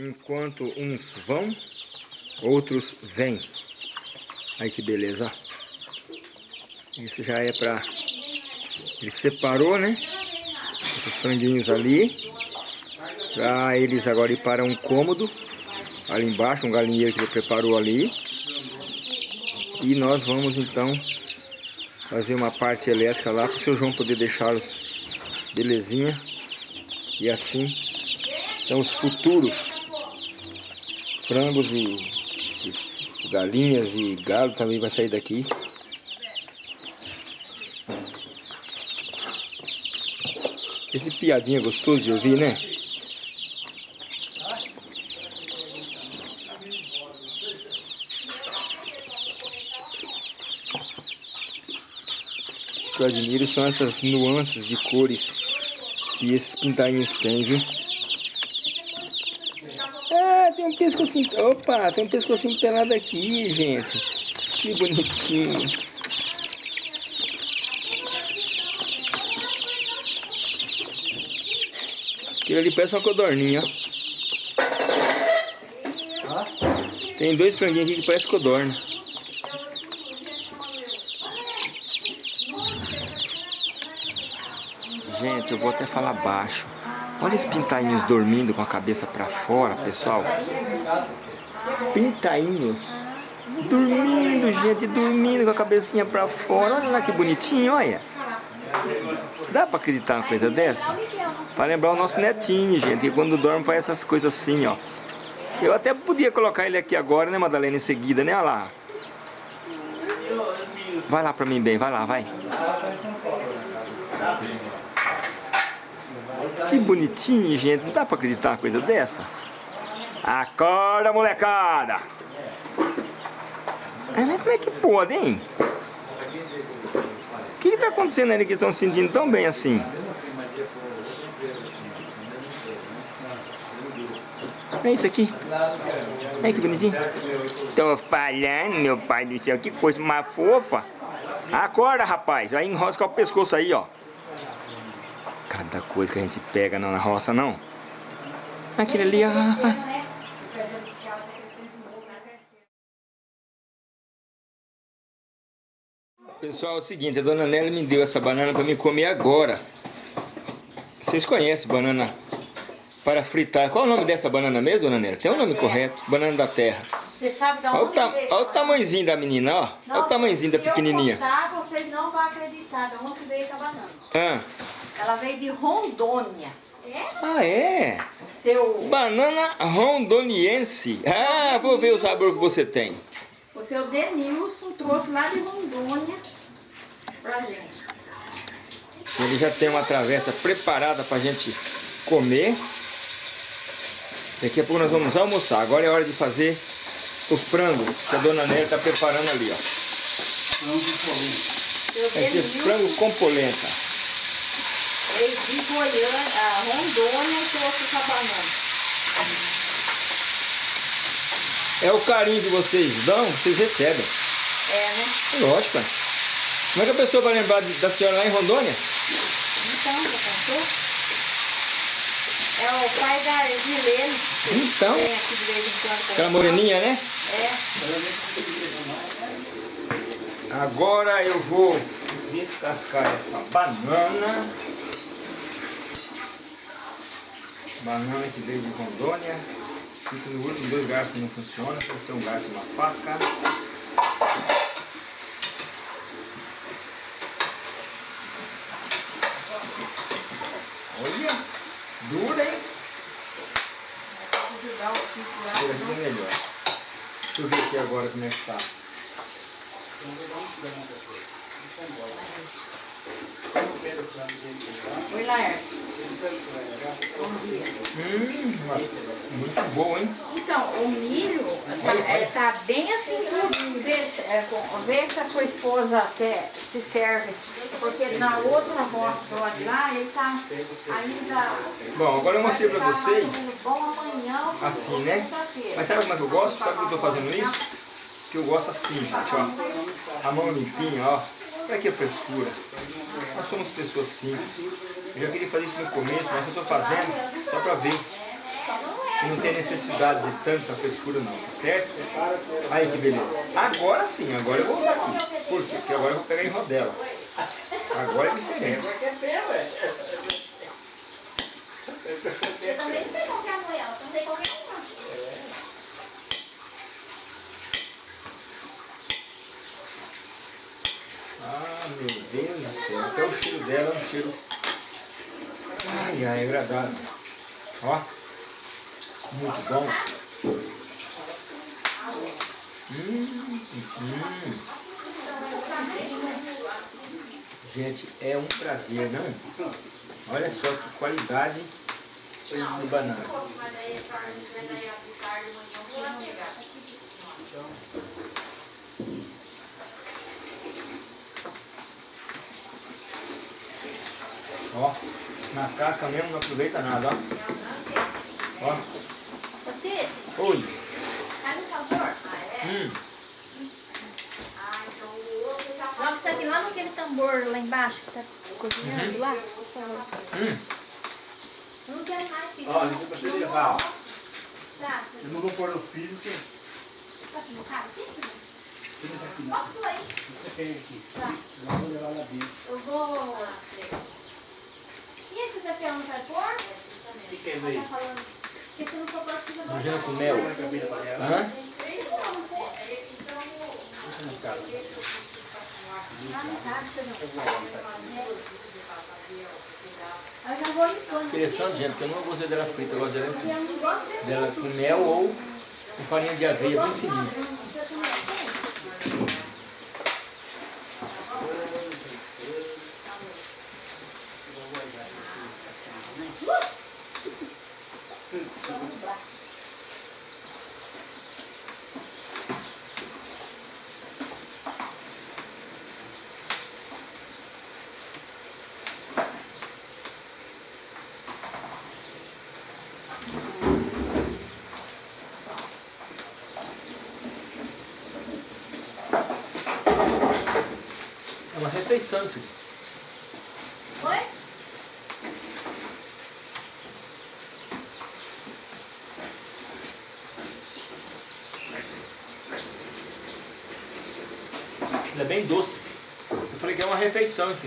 Enquanto uns vão, outros vêm. Aí que beleza. Esse já é pra... Ele separou, né? Esses franguinhos ali. Pra eles agora ir para um cômodo. Ali embaixo, um galinheiro que ele preparou ali. E nós vamos então fazer uma parte elétrica lá para o seu João poder deixá-los belezinha. E assim são os futuros frangos e, e galinhas e galo também vai sair daqui. Esse piadinha gostoso de ouvir, né? O que eu admiro são essas nuances de cores que esses pintainhos têm, viu? Pescocinho... Opa, tem um pescocinho pelado aqui, gente. Que bonitinho. Aquilo ali parece uma codorninha, ó. Tem dois franguinhos aqui que parece codorna. Gente, eu vou até falar baixo. Olha os pintainhos dormindo com a cabeça pra fora, pessoal. Pintainhos. Dormindo, gente, dormindo com a cabecinha pra fora. Olha lá que bonitinho, olha. Dá pra acreditar uma coisa dessa? Pra lembrar o nosso netinho, gente, que quando dorme faz essas coisas assim, ó. Eu até podia colocar ele aqui agora, né, Madalena, em seguida, né? Olha lá. Vai lá pra mim bem, vai lá, vai. Que bonitinho, gente. Não dá pra acreditar uma coisa dessa? Acorda, molecada! Mas como é que pode, hein? O que, que tá acontecendo ali que estão se sentindo tão bem assim? É isso aqui. Olha que bonitinho. Tô falhando, meu pai do céu. Que coisa mais fofa. Acorda, rapaz. Vai enrosca o pescoço aí, ó. Cada coisa que a gente pega na roça, não. Aquele ali, ó. Pessoal, é o seguinte, a dona Nelly me deu essa banana para me comer agora. Vocês conhecem banana para fritar. Qual é o nome dessa banana mesmo, dona Nelly? Tem o um nome correto, banana da terra. Você sabe da olha, o ta olha o tamanhozinho da menina, ó. Não, olha o tamanhozinho da pequenininha. Se eu contar, vocês não vão acreditar de onde veio essa banana. Ah. Ela veio de Rondônia. É? Ah, é? Seu... Banana rondoniense. Ah, vou ver o sabor que você tem. O seu Denilson trouxe lá de Rondônia pra gente. Ele já tem uma travessa preparada pra gente comer. Daqui a pouco nós vamos almoçar. Agora é hora de fazer o frango que a dona Nélia está preparando ali, ó. Frango com polenta. Vai ser frango com polenta. Ele de Goiânia, a Rondônia trouxe essa banana. É o carinho que vocês dão, vocês recebem. É, né? Lógico. Como é que a pessoa vai lembrar da senhora lá em Rondônia? Então, já contou? É o pai da Edilene. Então. Vem aqui de vez em quando. Aquela moreninha, né? É. Agora eu vou descascar essa banana. Banana que veio de Rondônia. Fica no último, dois garfos não funcionam, tem que ser um garfo e uma faca. Olha, dura, hein? Aqui é melhor. Deixa eu ver aqui agora como é que tá. Oi, Laerte. Hum, muito bom, hein? Então, o milho tá, é, tá bem assim. Vê, se- é, vê se a sua esposa até se serve. Porque na outra de lá, ele tá ainda... Bom, agora eu mostrei ficar vocês, assim, né? Mas sabe como é que eu gosto? Sabe que eu tô fazendo isso? Que eu gosto assim, gente, ó. A mão limpinha, ó. Olha que frescura. Nós somos pessoas simples. Eu já queria fazer isso no começo, mas eu tô fazendo só pra ver. E não tem necessidade de tanta frescura não, tá certo? Aí que beleza. Agora sim, agora eu vou usar aqui. Por quê? Porque agora eu vou pegar em rodela. Agora é diferente. Eu também não sei que não. Ah, meu Deus do céu. Até o cheiro dela é um cheiro... Ai, ai, agradável. Ó. Muito bom. Hum, hum. Gente, é um prazer, não? Olha só que qualidade de banana. Ó, na casca mesmo não aproveita nada, ó. Ó, Você, oi. sabe o sabor? Hum, Joga isso aqui lá naquele tambor lá embaixo que tá cozinhando lá. por favor. hum. Eu não quero mais isso. Ó, não pra você levar, ó. Tá, Eu não vou pôr no filho, porque tá com cara aqui, senhor? Qual foi? Você tem aqui. Tá. Eu vou levar lá dentro. Eu vou... E esse daqui eu não vai pôr? O que que é isso tá aí? Porque se não for pôr, fica Imagina com mel. Vai. Hã? Você. Ah. Interessante, gente, porque eu não gostei dela frita, eu gosto dela assim. Dela com mel ou com farinha de aveia bem fininha. Refeição isso aqui. Oi? Ela é bem doce. Eu falei que é uma refeição isso.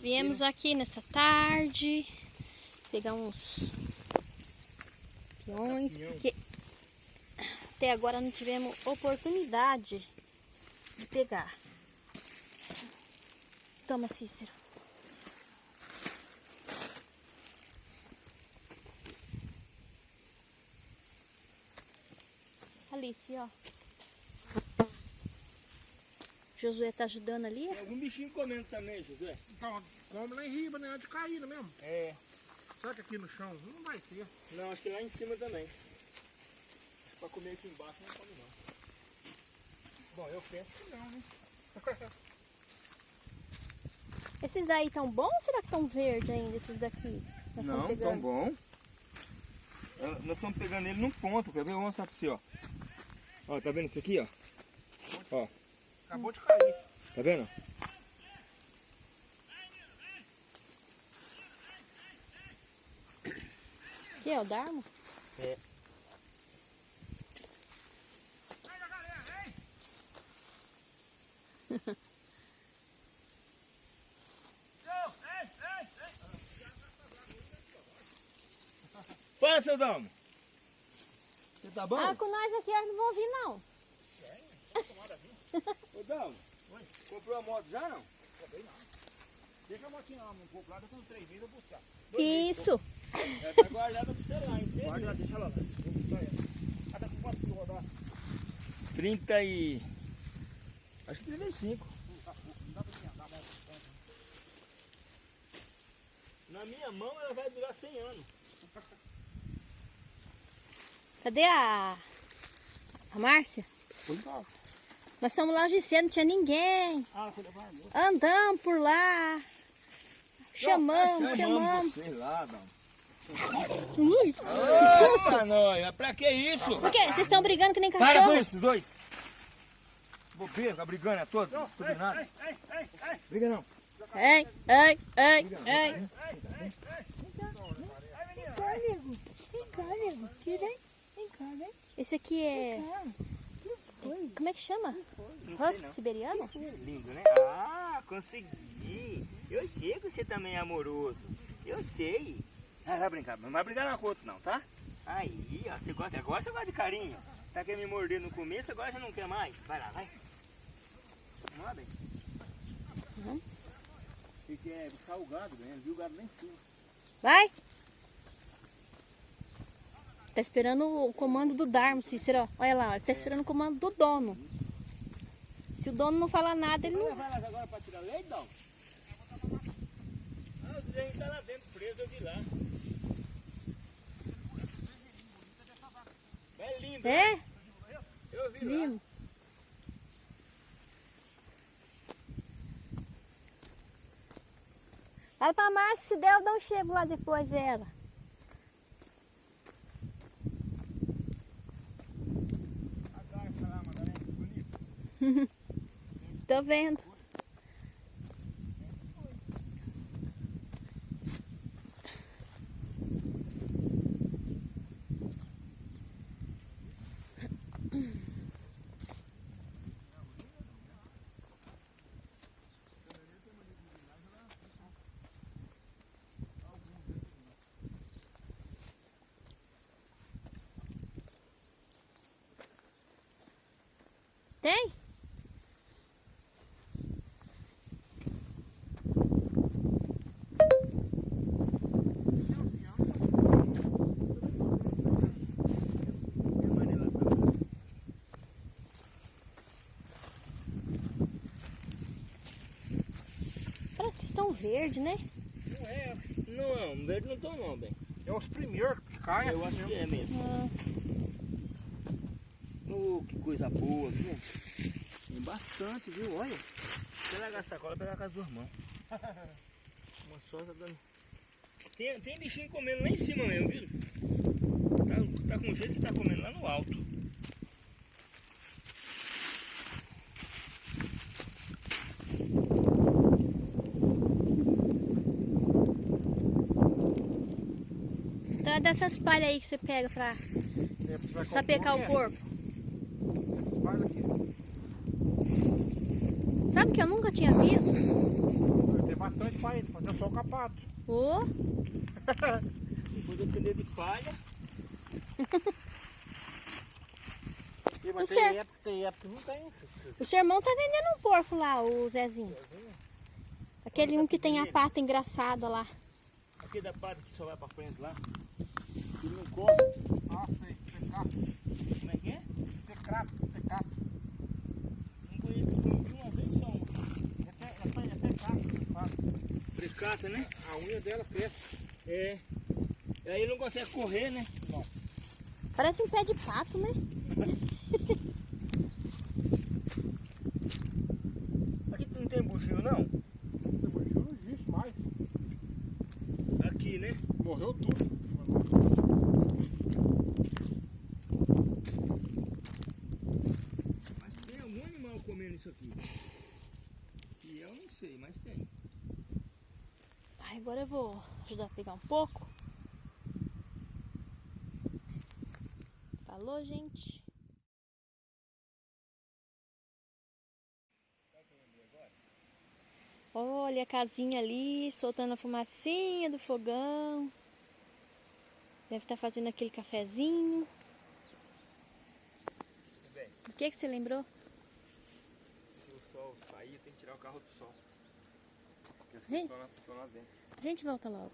Viemos aqui nessa tarde pegar uns peões, porque até agora não tivemos oportunidade de pegar. Toma, Cícero. Alice, ó. Josué tá ajudando ali? Tem algum bichinho comendo também, José? Então, come lá em riba, né? De cair, né mesmo? É. Só que aqui no chão não vai ser. Não, acho que lá em cima também. Pra comer aqui embaixo não come não. Bom, eu penso que não, né? Esses daí tão bons ou será que estão verde ainda, esses daqui? Nós Não, tão bom. Ah, Nós estamos pegando ele num ponto, quer ver? Eu vou mostrar pra você, ó. Ó, tá vendo isso aqui, ó? Ó, Acabou de cair. tá vendo? Que é o Darmo? É. Fala, seu Dalmo. Você tá bom? Ah, com nós aqui eles não vão vir não. Ô, Dalmo, comprou a moto já não? Deixa a motinha lá, um pouco lá, daqui uns três meses eu vou buscar. Isso. É, tá guardada pro você lá, entende? Guarda lá, deixa ela lá. Vou buscar ela. Ah, tá com quanto que rodar? 30 e... Acho que 35. Não dá pra me andar mais um tanto. Na minha mão ela vai durar 100 anos. Cadê a, a Márcia? Nós fomos lá hoje cedo, não tinha ninguém. Ah. Andamos por lá. Chamamos, chamamos. Sei lá. Ui, que susto! Ah, não, pra que isso? Por quê? Vocês estão brigando que nem Para com cachorro? isso, dois. Bobeira, tá brigando, é todo? Tudo nada. Briga não. Ei, ei, ei, ei. Vem cá, nego. Vem cá, nego. Tira aí. Vem cá, vem Esse aqui é... cá. Como é que chama? Husky siberiano? Lindo, né? Ah, consegui. Eu sei que você também é amoroso. Eu sei. Ah, vai brincar, não vai brigar não com o outro não, tá? Aí, ó, você gosta, agora você gosta de carinho. Tá querendo me morder no começo, agora você não quer mais. Vai lá, vai. Vamos lá, bem. Uhum. Você quer buscar o gado, né? Viu o gado lá em cima. Vai! Tá esperando o comando do Darmo, Cícero. Olha lá, ele tá esperando o comando do dono. Se o dono não falar nada, ele não... Vai lá agora pra tirar leite, não? Ah, o Zé tá lá dentro preso, eu vi lá. É lindo, É? eu vi lá. Lindo. Fala pra Márcia, se der, eu um chego lá depois dela. Bonito. Tô vendo. Tem? Parece que estão verde, né? Não é, não, não, verde não tô não, bem. É os primeiros que caem Eu assim acho que mesmo. é mesmo. Ah, Oh, que coisa boa, viu? Tem bastante, viu? Olha. Se largar a sacola, pegar com as duas mãos. Uma só tá dando. Tem, tem bichinho comendo lá em cima mesmo, viu? Tá, tá com jeito que tá comendo lá no alto. Dessas palhas aí que você pega pra É, sapecar o corpo. aqui. Sabe que eu nunca tinha visto? Tem bastante isso, fazer só o capato. Ô, prender de palha. E, mas O tem senhor- época, tem época que não tem. o seu irmão tá vendendo um porco lá, o Zezinho. Aquele um que tem a pata engraçada lá. Aqui da pata que só vai pra frente lá. Ele não come. Ah, sei. Tecato. Como é que é? Tecato. Tecato. Não conheço, eu comi uma vez só. É, te, é, é tecato que fala. Precata, né? A unha dela cresce. É. Aí ele não consegue correr, né? Parece um pé de pato, né? Aqui não tem bugio não? O bugio não existe mais. Aqui, né? Morreu tudo. Mas tem algum animal comendo isso aqui. E eu não sei, mas tem. Ai, agora eu vou ajudar a pegar um pouco. Falou, gente. Olha a casinha ali, soltando a fumacinha do fogão. Deve estar fazendo aquele cafezinho. O que, que você lembrou? Se o sol sair, tem que tirar o carro do sol. Gente. lá, lá gente volta logo.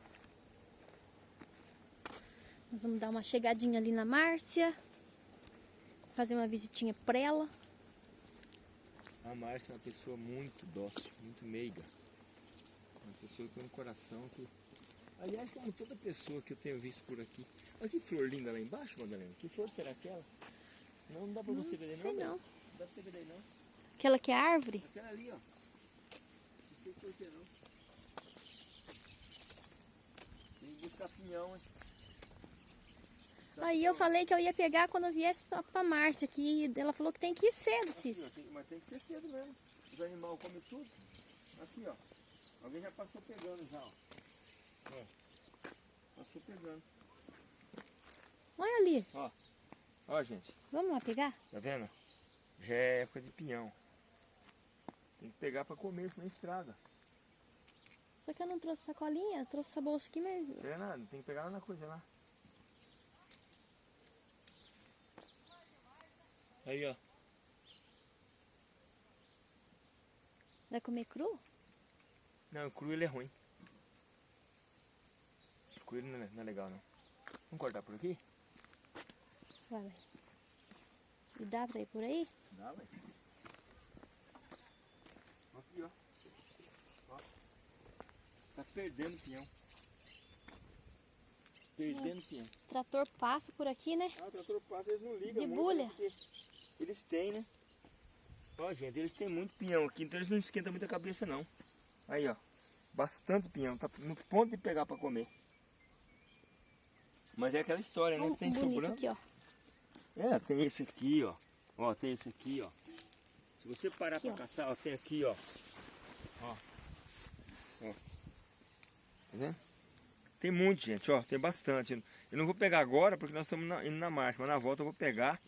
Nós vamos dar uma chegadinha ali na Márcia. Fazer uma visitinha pra ela. A Márcia é uma pessoa muito dócil, muito meiga. Uma pessoa que tem um coração que. Aliás, como toda pessoa que eu tenho visto por aqui. Olha que flor linda lá embaixo, Madalena. Que flor será aquela? Não, não dá pra você ver daí sei não? não. Não dá pra você ver não. Aquela que é árvore? Aquela ali, ó. Sei por que não. Tem que buscar pinhão, hein? Aí eu falei que eu ia pegar quando eu viesse pra, pra Márcia aqui. Ela falou que tem que ir cedo. Tem- Mas tem que ser cedo mesmo. Os animais comem tudo. Aqui, ó. Alguém já passou pegando já, ó. Ó. Passou pegando. Olha ali. Ó, gente. Vamos lá pegar? Tá vendo? Já é época de pinhão. Tem que pegar pra comer, senão estraga. Só que eu não trouxe sacolinha, trouxe essa bolsa aqui, mas Não é nada, tem que pegar lá na coisa lá. Aí, ó. vai comer cru? Não, cru ele é ruim. Cru ele não é, não é legal, não. Vamos cortar por aqui? Vai, vai. E dá pra ir por aí? Dá, vai. Aqui, ó. ó. Tá perdendo pinhão. Perdendo pinhão. O trator passa por aqui, né? Ah, o trator passa, eles não ligam De muito, bulha. né, Eles têm, né? Ó, gente, eles têm muito pinhão aqui, então eles não esquentam muito a cabeça, não. Aí, ó. Bastante pinhão. Tá no ponto de pegar pra comer. Mas é aquela história, né? Tem sobrando. aqui, ó. É, tem esse aqui, ó. Ó, tem esse aqui, ó. Se você parar Aqui, pra ó. caçar, ó, tem aqui. Ó. Ó. Tá vendo? Tem muito, gente, ó. Tem bastante. Eu não vou pegar agora porque nós estamos na- indo na marcha, mas na volta eu vou pegar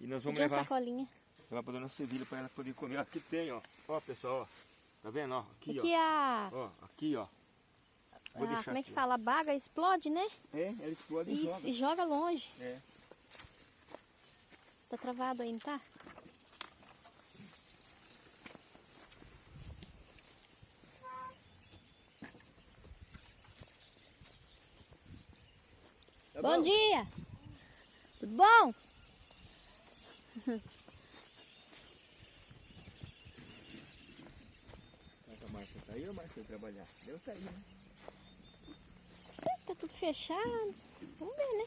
e nós vamos Pedi uma levar, sacolinha. levar pra dona Sevilha pra ela poder comer. Aqui tem, ó. Ó, pessoal, ó. Tá vendo, ó? Aqui, Aqui a... ó. Ó, aqui, ó. Vou a deixar como é que aqui. fala? A baga explode, né? É, ela explode e E, joga. e joga longe. É. Tá travado aí, não tá? Bom, dia! Tudo bom? Mas a Márcia tá aí ou a Márcia foi trabalhar? Deu tá aí, né? Sei que tá tudo fechado. Vamos ver, né?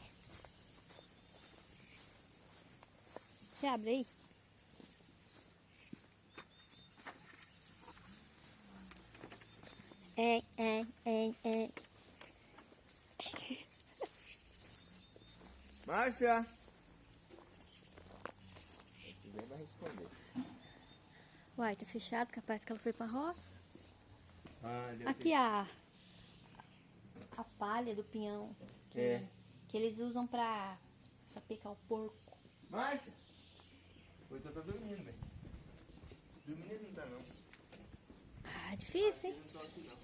Você abre aí. É, é, é, é. Márcia! Tiver, vai responder. Uai, tá fechado, capaz que ela foi pra roça. Ah, Aqui a a palha do pinhão que, É. que eles usam pra sapecar o porco. Márcia! Hoje eu tô dormindo, velho. Dormindo ele não tá, não. Ah, difícil, hein? Não tá aqui, não.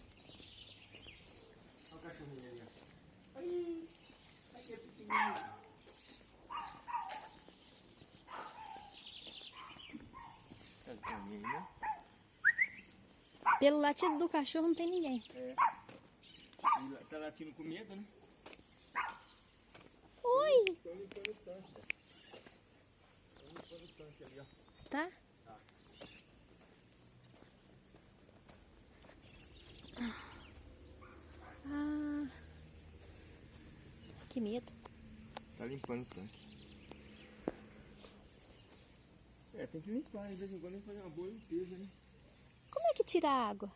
Olha o cachorrinho ali, ó. Aí! Aqui é pequenininho. Tá de caminho, né? Pelo latido do cachorro não tem ninguém. É. E tá latindo com medo, né? Oi! Estão limpando o tanque. Estão limpando o tanque ali, ó. Tá? Ah, que medo. Tá limpando o tanque. É, tem que limpar, de vez em quando tem que fazer uma boa limpeza, né? Como é que tira a água?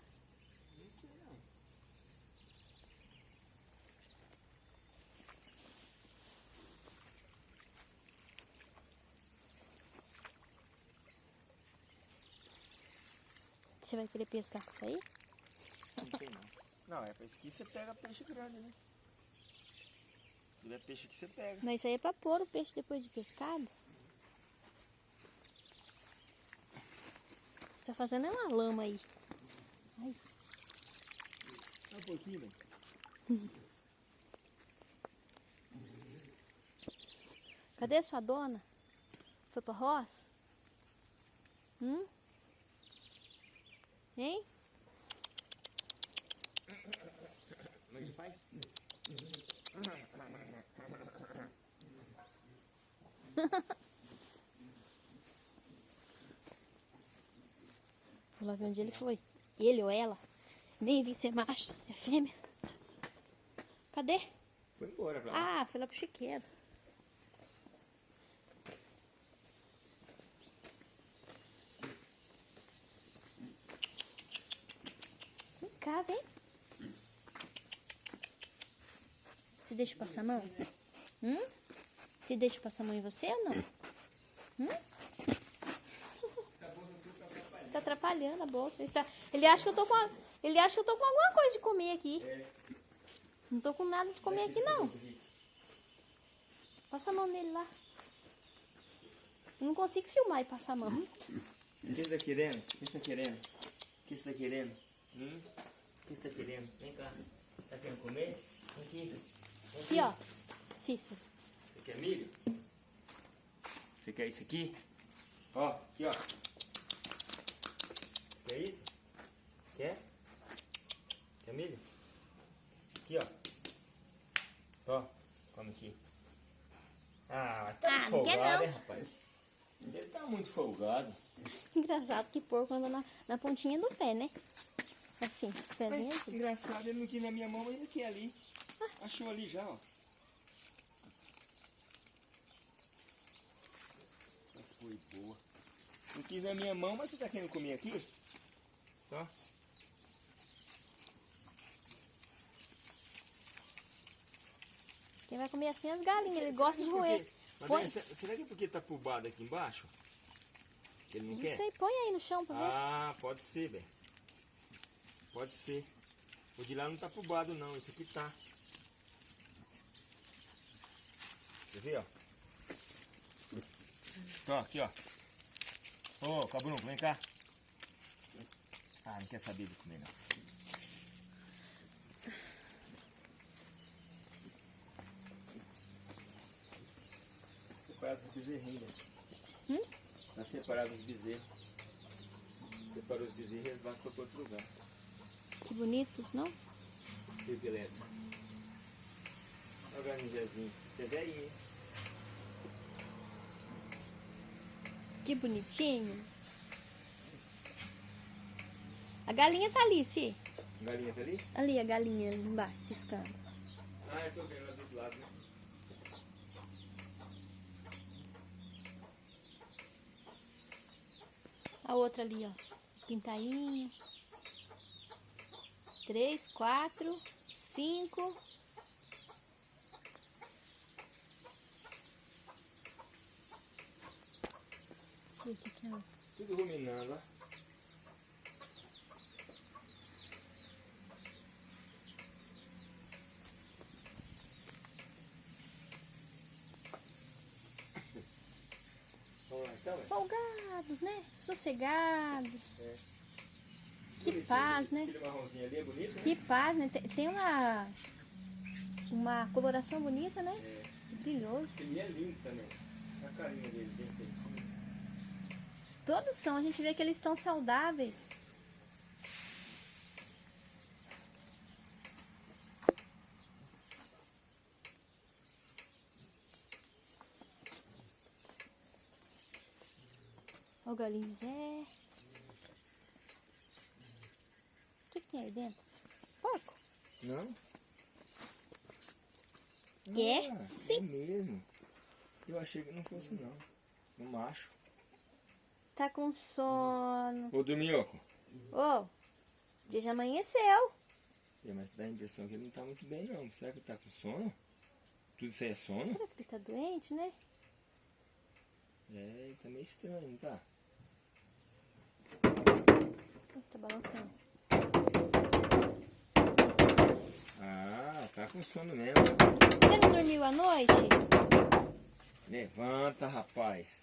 Você vai querer pescar com isso aí? Não tem não. Não, é peixe que você pega peixe grande, né? Se tiver peixe que você pega. Mas isso aí é pra pôr o peixe depois de pescado. Tá fazendo é uma lama aí. Ai, Dá um pouquinho, velho. cadê sua dona? Foi pra roça? Hum? Hein? Como é que faz? lá ver onde ele foi. Ele ou ela? Nem vi se é macho, é fêmea. Cadê? Foi embora pra lá. Ah, foi lá pro chiqueiro. Vem cá, vem. Você deixa eu passar a mão? Hum? Você deixa passar a mão em você ou não? Hum? Tá atrapalhando a bolsa. Ele, tá- ele acha que eu tô com a- ele acha que eu tô com alguma coisa de comer aqui. Não tô com nada de comer aqui não. Passa a mão nele lá. Eu não consigo filmar e passar a mão. O que você tá querendo? O que você tá querendo? O que você tá querendo? Hum? O que você tá querendo? Vem cá. Tá querendo comer? Vem aqui. Vem Aqui, ó. Cícero. Você quer milho? Você quer isso aqui? Ó, aqui, ó. Quer isso? Quer? Quer milho? Aqui, ó. Ó, come aqui. Ah, tá Ah, muito folgado, não. hein, rapaz? Você tá muito folgado. Engraçado que porco anda na, na pontinha do pé, né? Assim, os pezinhos. assim. Engraçado, ele não quis na minha mão, mas ele quer ali. Achou ali já, ó. Essa foi boa. Não quis na minha mão, mas você tá querendo comer aqui? Tá? Quem vai comer assim é as galinhas, ele gosta de roer. Põe, será que é porque tá pulbado aqui embaixo? Ele não, não quer? sei, põe aí no chão pra ver. Ah, pode ser, velho. Pode ser. O de lá não tá pulbado não, esse aqui tá. Quer ver, ó? Ó, aqui, ó. Ô, Cabrunco, vem cá. Ah, não quer saber de comer, não. Separado os bezerrinhos. Hum? Tá separado os bezerros. Separou os bezerros e eles vão para outro lugar. Que bonitos, não? Fio elétrico. Olha o é velhinho, hein? Que bonitinho. A galinha tá ali, se. Galinha tá ali? Ali a galinha ali embaixo, ciscando. Ah, eu tô vendo lá do outro lado, né? A outra ali, ó. Pintainho. Três, quatro, cinco. É. Tudo ruminando, ó. Vamos lá, então, velho. Né? Sossegados. É. Que Bonitinho, paz, né? Ali é bonito, né? Que paz, né? Tem- uma, uma coloração bonita, né? É. Brilhoso. Ele é lindo também. A carinha bem feitinho. Todos são, a gente vê que eles estão saudáveis. Olha o que, que tem aí dentro? Porco? Não? É, Ah, sim. É mesmo. Eu achei que não fosse não. Um macho. Tá com sono. Ô, Domioco. Ô, dia já amanheceu. É, mas dá a impressão que ele não tá muito bem não. Será que ele tá com sono? Tudo isso aí é sono? Parece que ele tá doente, né? É, tá meio estranho, não tá? Nossa, tá balançando. Ah, tá com sono mesmo. Você não dormiu à noite? Levanta, rapaz.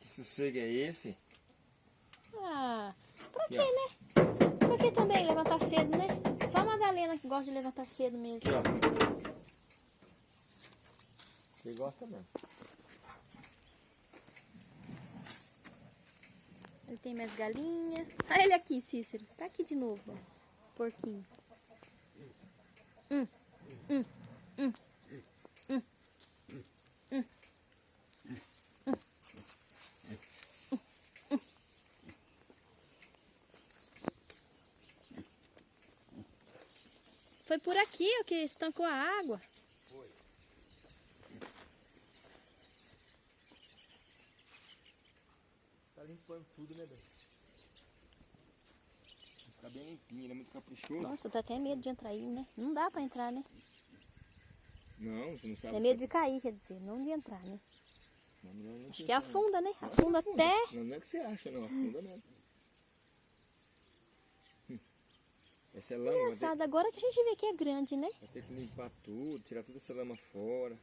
Que sossego é esse? Ah, pra quê, né? Pra que também levantar cedo, né? Só a Madalena que gosta de levantar cedo mesmo. Aqui, ó. Você gosta mesmo. Tem mais galinha. Olha ele aqui, Cícero. Tá aqui de novo, ó. Porquinho. Hum, hum, hum. Foi por aqui que estancou a água. Tá né, velho? Tá bem limpinho, ele é muito caprichoso. Nossa, dá até medo de entrar aí, né? Não dá pra entrar, né? Não, você não sabe. Tem medo de cair, quer dizer, não de entrar, né? Não, não, não, Acho que afunda, né? Afunda até. Não, não é que você acha, não. Afunda não. Hum. Essa é lama, Engraçado, agora que a gente vê que é grande, né? vai ter que limpar tudo, tirar toda essa lama fora.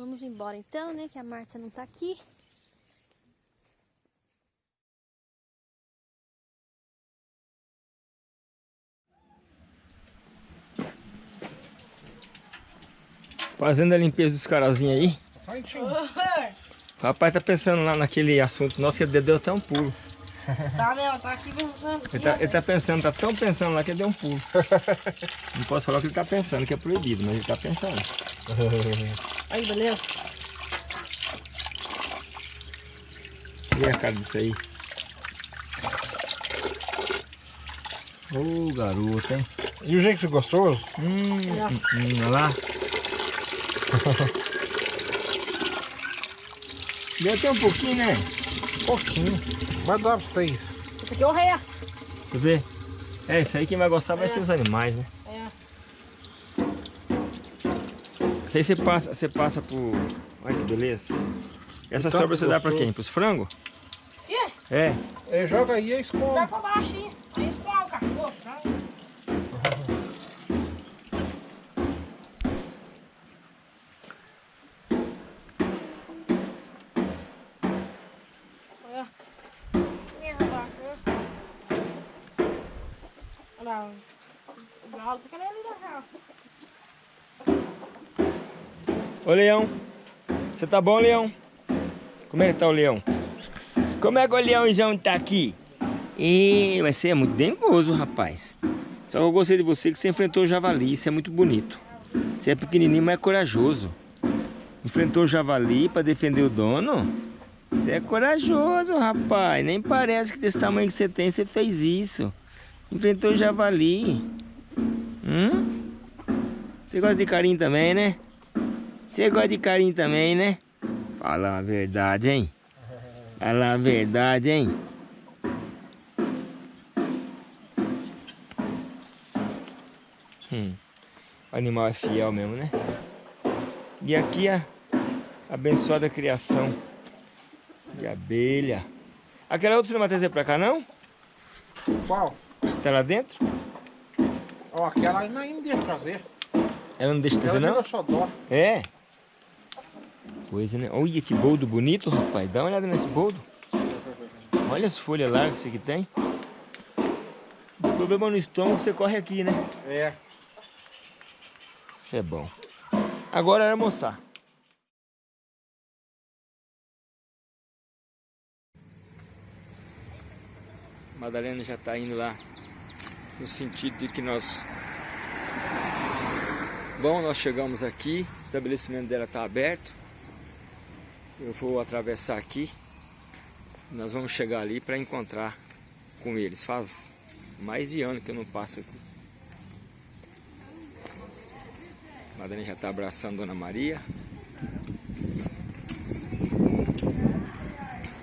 Vamos embora então, né? Que a Márcia não tá aqui. Fazendo a limpeza dos carazinhos aí. O rapaz tá pensando lá naquele assunto. Nossa, ele deu até um pulo. Tá mesmo, tá aqui pensando. Ele tá, ele tá pensando, tá tão pensando lá que ele deu um pulo. Não posso falar o que ele tá pensando, que é proibido, mas ele tá pensando. Aí, beleza? E a cara disso aí? Ô garoto, hein? E o jeito gostoso? Hum, hum, hum, olha lá. Deu até um pouquinho, né? Pouquinho. Vai dar pra vocês. Esse aqui é o resto. Quer ver? É, isso aí quem vai gostar vai ser os animais, né? É. Isso aí você passa, você passa por... Olha que beleza. Essa Tanto sobra você dá pra quem? Pros frangos? Aí? É. É, joga aí e Vai esconde. pra baixo aí. Aí escolhe o cachorro, tá? Olha. Minha vaca. Olha lá. O galo tá querendo ali na casa. Ô Leão, você tá bom, Leão? Como é que tá o Leão? Como é que o Leãozão tá aqui? E mas você é muito dengoso, rapaz. Só que eu gostei de você que você enfrentou o javali, isso é muito bonito. Você é pequenininho, mas é corajoso. Enfrentou o javali pra defender o dono? Você é corajoso, rapaz. Nem parece que desse tamanho que você tem, você fez isso. Enfrentou o javali. Hum? Você gosta de carinho também, né? Você gosta de carinho também, né? Fala a verdade, hein? Fala a verdade, hein? Hum, o animal é fiel mesmo, né? E aqui a abençoada criação de abelha. Aquela outra você não vai trazer pra cá, não? Qual? Tá lá dentro? Ó, aquela ainda não deixa trazer. Ela não deixa trazer, Ela não? virou só dó. É. Coisa, né? Olha que boldo bonito, rapaz. Dá uma olhada nesse boldo. Olha as folhas largas que aqui tem. O problema no estômago, você corre aqui, né? É. Isso é bom. Agora é almoçar. Madalena já está indo lá no sentido de que nós... Bom, nós chegamos aqui, o estabelecimento dela está aberto. Eu vou atravessar aqui. Nós vamos chegar ali para encontrar com eles. Faz mais de ano que eu não passo aqui. Madalena já está abraçando Dona Maria.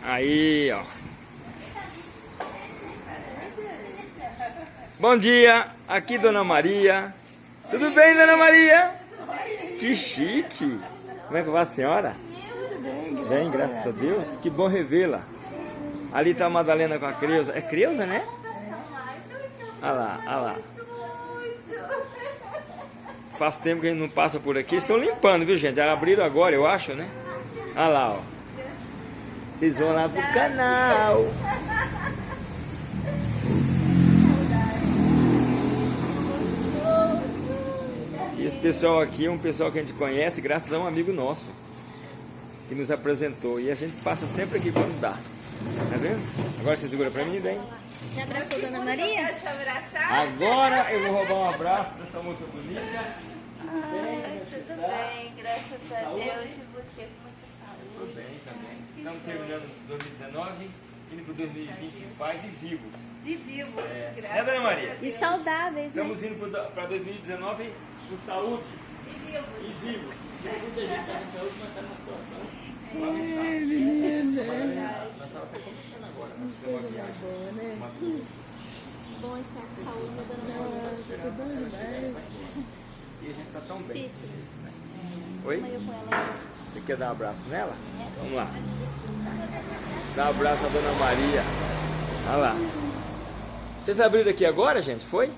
Aí, ó. Bom dia, aqui Dona Maria. Tudo bem, Dona Maria? Que chique. Como é que vai a senhora? Bem, graças a Deus. Que bom revê-la. Ali tá a Madalena com a Creuza. É Creuza, né? Olha lá, olha lá. Faz tempo que a gente não passa por aqui. Estão limpando, viu, gente? Abriram agora, eu acho, né? Olha lá, ó. Vocês vão lá pro canal. E esse pessoal aqui é um pessoal que a gente conhece graças a um amigo nosso. Que nos apresentou. E a gente passa sempre aqui quando dá. Tá vendo? Agora você segura pra mim, bem? Já abraçou Dona Maria? Agora eu vou roubar um abraço dessa moça bonita. Tudo bem, graças a Deus e você com muita saúde. Tudo bem também. Estamos terminando 2019, indo para 2020 em paz e vivos. E vivo, É, graças né, Dona Maria? E saudáveis, né? Estamos indo para 2019 com saúde e vivo. vivos. Muita gente está saúde, mas está numa situação Bom estar com saúde, né, dona Maria? E a gente tá tão bem. Oi? ela. Você quer dar um abraço nela? Vamos lá. Dá um abraço à Dona Maria. Olha lá. Vocês abriram aqui agora, gente? Foi?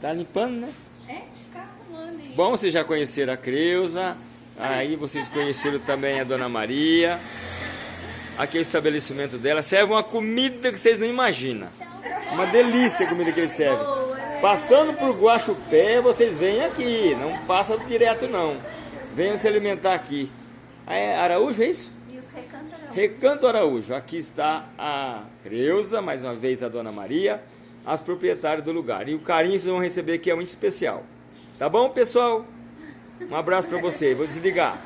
Tá limpando, né? É, ficar arrumando aí. Bom, vocês já conheceram a Creuza. Aí vocês conheceram também a Dona Maria. Aqui é o estabelecimento dela. Serve uma comida que vocês não imaginam. Uma delícia a comida que eles servem. Passando por Guaxupé, vocês vêm aqui. Não passa direto, não. Venham se alimentar aqui. É Araújo, é isso? E os recantarão. Recanto Araújo. Aqui está a Creuza, mais uma vez a Dona Maria, as proprietárias do lugar. E o carinho que vocês vão receber aqui é muito especial. Tá bom, pessoal? Um abraço para você. Vou desligar.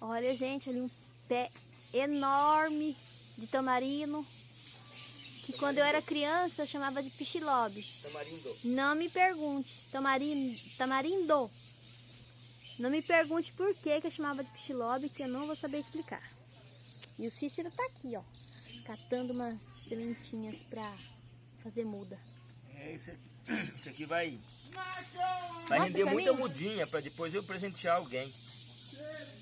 Olha, gente, ali um pé enorme de tamarino. Que quando eu era criança eu chamava de pichilobe. Tamarindo. Não me pergunte. Tamarindo. Tamarindo. Não me pergunte por que, que eu chamava de pichilobe, que eu não vou saber explicar. E o Cícero tá aqui, ó. Catando umas sementinhas pra fazer muda. É, isso aqui, isso aqui vai, vai render pra muita mim. mudinha para depois eu presentear alguém.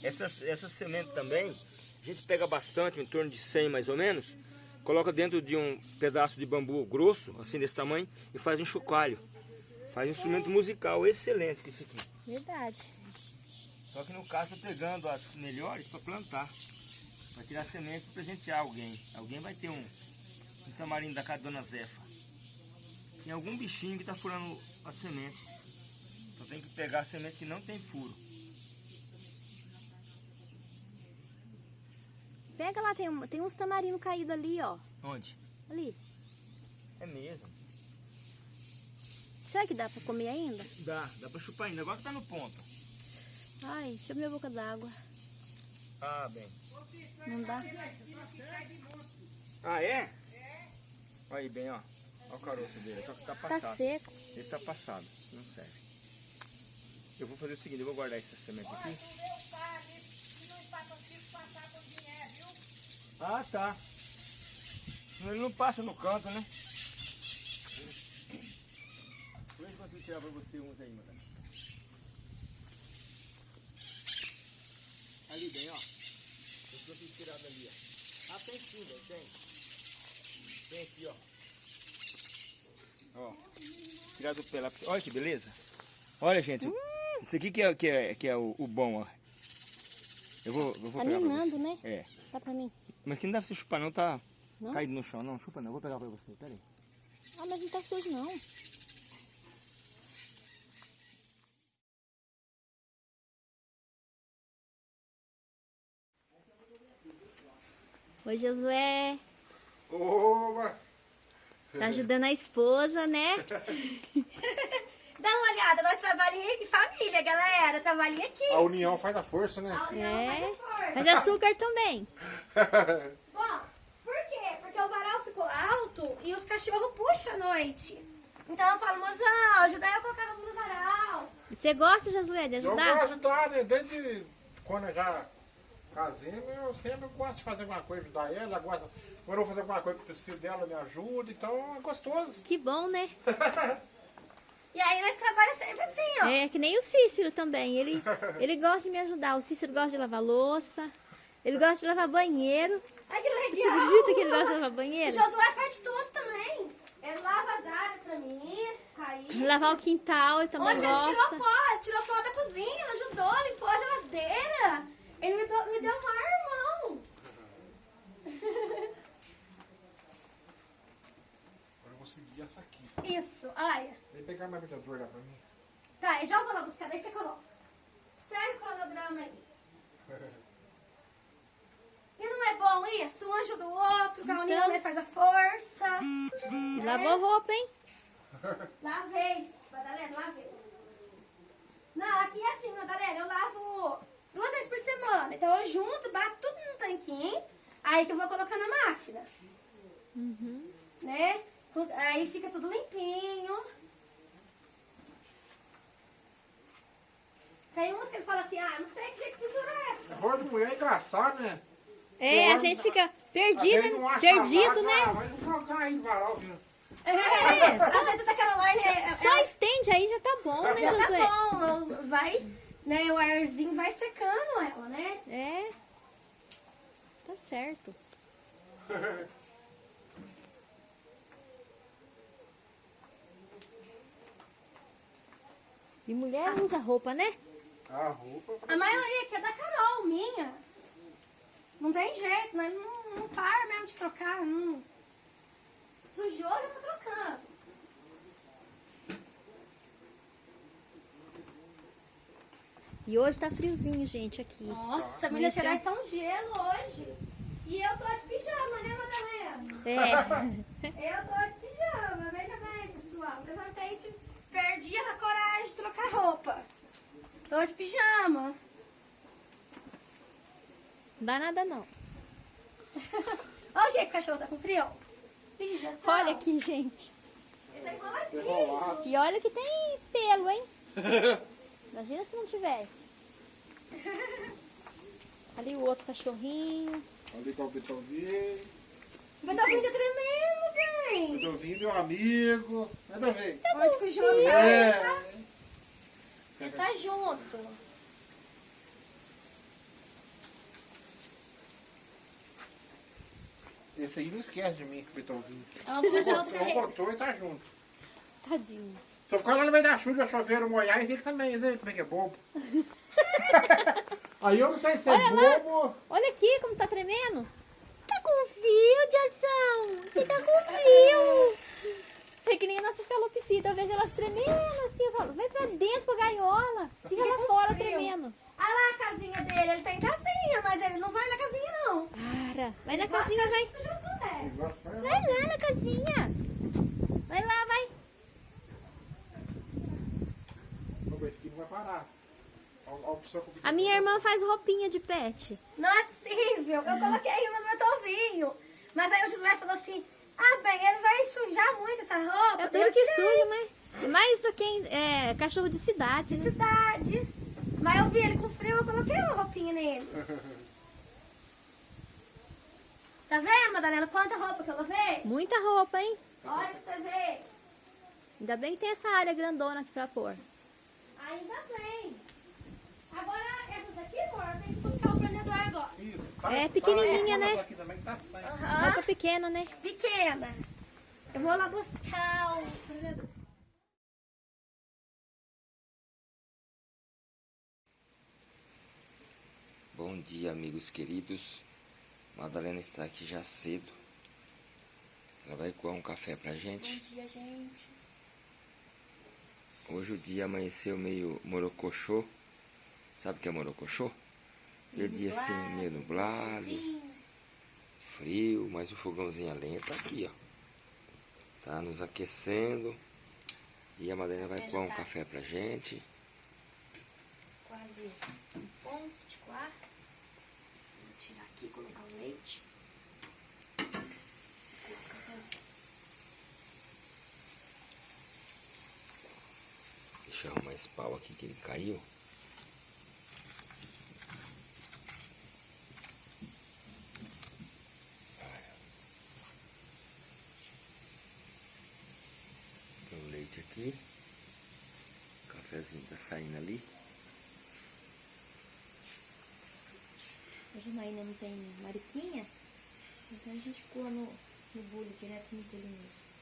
Essas, essas sementes também, a gente pega bastante, em torno de 100 mais ou menos, coloca dentro de um pedaço de bambu grosso, assim desse tamanho, e faz um chocalho. Faz um instrumento musical excelente com isso aqui. Verdade. Só que no caso, estou pegando as melhores para plantar. Para tirar semente e presentear alguém. Alguém vai ter um, um tamarindo da casa da Dona Zefa. Tem algum bichinho que está furando a semente. Então tem que pegar a semente que não tem furo. Pega lá, tem, tem uns tamarinos caídos ali, ó. Onde? Ali. É mesmo. Será que dá pra comer ainda? Dá, dá para chupar ainda. Agora que tá no ponto. Ai, deixa eu minha boca d'água. Ah, bem. Não dá? Ah, é? Olha aí bem, ó. Olha o caroço dele. Só que tá Tá passado. seco. Esse tá passado. Não serve. Eu vou fazer o seguinte, eu vou guardar essa semente aqui. Ah, tá. Ele não passa no canto, né? Vê se eu consigo tirar pra você uns aí, madame. Ali bem, ó. Eu consigo tirar dali, ó. Ah, tem sim, velho, tem. Tem aqui, ó. Ó. Tirar do pé lá. pra você. Olha que beleza. Olha, gente. Isso aqui que é, que é, que é o, o bom, ó. Eu vou, eu vou Tá pegar você. né? É. Dá pra mim. Mas que não dá pra você chupar não, tá Não? caído no chão. Não, chupa não. Eu vou pegar pra você. Pera aí. Ah, mas não tá sujo, não. Oi, Josué. Oba! Tá ajudando a esposa, né? Dá uma olhada, nós trabalhamos em família, galera. Trabalhamos aqui. A união faz a força, né? É. Mas açúcar também. Bom, por quê? Porque o varal ficou alto e os cachorros puxam à noite. Então eu falo, mozão, ajuda eu a colocar roupa no varal. Você gosta, Josué, de Eu ajudar? gosto de ajudar, né? Desde quando eu já casei, eu sempre gosto de fazer alguma coisa, ajudar ela. ela gosta, quando eu vou fazer alguma coisa que eu preciso dela, me ajuda. Então é gostoso. Que bom, né? E aí nós trabalhamos sempre assim, ó. É que nem o Cícero também. Ele, ele gosta de me ajudar. O Cícero gosta de lavar louça. Ele gosta de lavar banheiro. Ai, que Você legal. acredita que ele gosta de lavar O banheiro? Josué faz tudo também. Ele lava as áreas pra mim, aí. Lavar o quintal, ele também Onde ele tirou gosta. pó, tirou pó da cozinha, ele ajudou, limpou a geladeira. Ele me deu, me deu um ar, irmão. Agora eu vou seguir essa aqui. Isso, olha. Vem pegar mais medidor lá pra mim. Tá, eu já vou lá buscar, daí você coloca. Segue o cronograma aí. E não é bom isso? Um ajuda o outro, Então. né, faz a força. Lavou roupa, hein? Lavei, Madalena, lavei. Não, aqui é assim, Madalena, eu lavo duas vezes por semana. Então eu junto, bato tudo no tanquinho, aí que eu vou colocar na máquina. Né? Aí fica tudo limpinho. Tem umas que ele fala assim, ah, não sei que jeito que pendura essa. Rolo de mulher é engraçado, né? É, a gente fica não acha perdido, né? Ah, vai jogar aí no varal, viu? É, às vezes a da Caroline é, Só estende aí já tá bom, né, já Josué? tá bom, vai, né, o arzinho vai secando ela, né? É. Tá certo. E mulher usa roupa, né? A roupa. A maioria aqui é da Carol, minha. Não tem jeito, mas não, não para mesmo de trocar, não. Sujou, já tá trocando. E hoje tá friozinho, gente, aqui. Nossa, Minas. Gerais tá um gelo hoje. E eu tô de pijama, né, Madalena? É. Eu tô de pijama, veja bem, pessoal. Levantei e te- perdi a coragem de trocar roupa. Tô de pijama. Não dá nada não. Olha o jeito que o cachorro tá com frio. Olha aqui, gente. Ele tá enroladinho. E olha que tem pelo, hein? Imagina se não tivesse. Ali o outro cachorrinho. Ali tá o Beethoven. O Beethoven tá tremendo, bem. Beethoven, meu amigo. Nada a ver. Pode o João, É. tá? Ele tá junto. Esse aí não esquece de mim, Beethoven. Vamos começar outra Não carreira. botou e tá junto. Tadinho. Se eu ficar lá no meio da chuva, chover, molhar, e fica também. Você vê como é que é bobo. aí eu não sei se é Olha lá. bobo. Olha aqui como tá tremendo. Tá com frio, Diazão. Você tá com frio. É que nem a nossa calopsita. Eu vejo elas tremendo assim. Eu falo, vai pra dentro, pra gaiola. Fica lá fora tremendo. Olha lá a casinha dele. Ele tá em casinha, mas ele não vai na casinha, não. Para. Vai na casinha, vai. Vai lá na casinha. Vai lá, vai. Ô, esse aqui não vai parar. A eu A minha irmã faz roupinha de pet. Não é possível. Eu coloquei uma no meu tovinho. Mas aí o Josué falou assim, ah, bem, ele vai sujar muito essa roupa. É Daí tudo que suja, né? Mais pra quem é cachorro de cidade, né? Cidade. Mas eu vi ele com frio, eu coloquei uma roupinha nele. Tá vendo, Madalena, quanta roupa que eu lavei? Muita roupa, hein? Olha pra você ver. Ainda bem que tem essa área grandona aqui pra pôr. Ainda bem. Agora, essas aqui, amor, tenho que buscar o prendedor agora. Isso, tá- É pequenininha, né? aqui também tá sem. Roupa pequena, né? Pequena. Eu vou lá buscar o prendedor. Bom dia, amigos queridos. Madalena está aqui já cedo. Ela vai coar um café pra gente. dia, gente. Hoje o dia amanheceu meio morocochô. Sabe o que é morocochô? Aquele dia assim, meio nublado, frio, mas o fogãozinho a lenha tá aqui, ó. Tá nos aquecendo. E a Madalena vai coar um café pra gente. Quase um ponto de coar. Vou tirar aqui e colocar o leite. Deixa eu arrumar esse pau aqui que ele caiu. O leite aqui. O cafezinho tá saindo ali. A Janaína não tem mariquinha, então a gente coa no, no bule, direto no bule mesmo.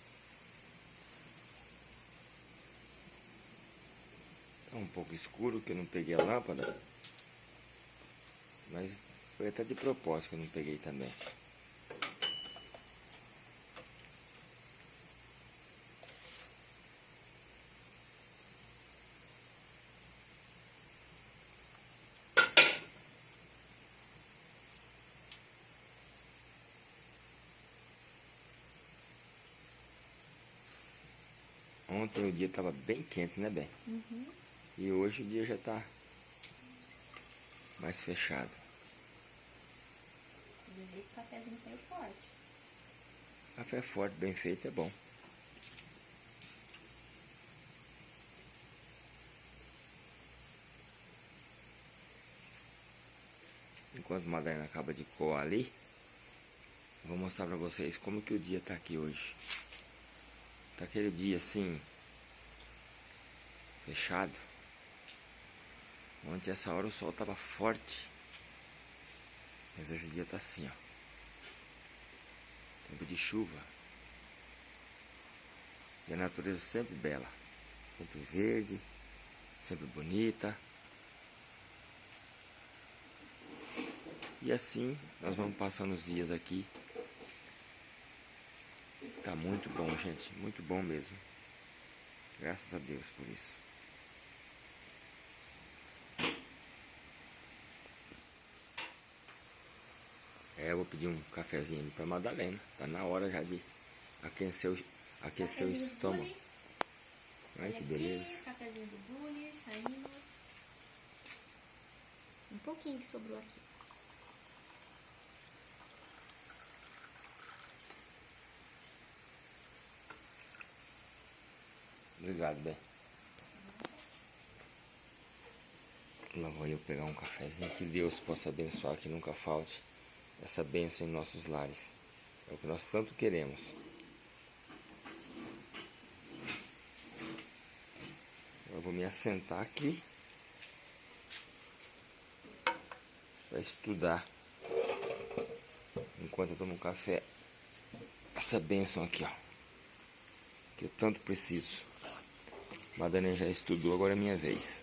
Tá um pouco escuro que eu não peguei a lâmpada. Mas foi até de propósito que eu não peguei também. Ontem o dia estava bem quente, né, Bem? E hoje o dia já está mais fechado. Do jeito que o cafezinho saiu forte. Café forte, bem feito, é bom. enquanto a Madalena acaba de coar ali, vou mostrar pra vocês como que o dia tá aqui hoje. Tá aquele dia assim, fechado. Ontem essa hora o sol tava forte. Mas hoje o dia tá assim, ó. Tempo de chuva. E a natureza sempre bela. Sempre verde, sempre bonita. E assim nós vamos passando os dias aqui. Tá muito bom, gente. Muito bom mesmo. Graças a Deus por isso. Eu vou pedir um cafezinho para Madalena. Tá na hora já de aquecer o, aquecer o estômago. Ai, Olha que aqui, beleza. Cafezinho do Bully, saindo. Um pouquinho que sobrou aqui. Obrigado, bem. Lá vou eu pegar um cafezinho. Que Deus possa abençoar, que nunca falte essa bênção em nossos lares. É o que nós tanto queremos. Eu vou me assentar aqui para estudar enquanto eu tomo um café. Essa bênção aqui, ó, que eu tanto preciso. Madalena já estudou, agora é minha vez.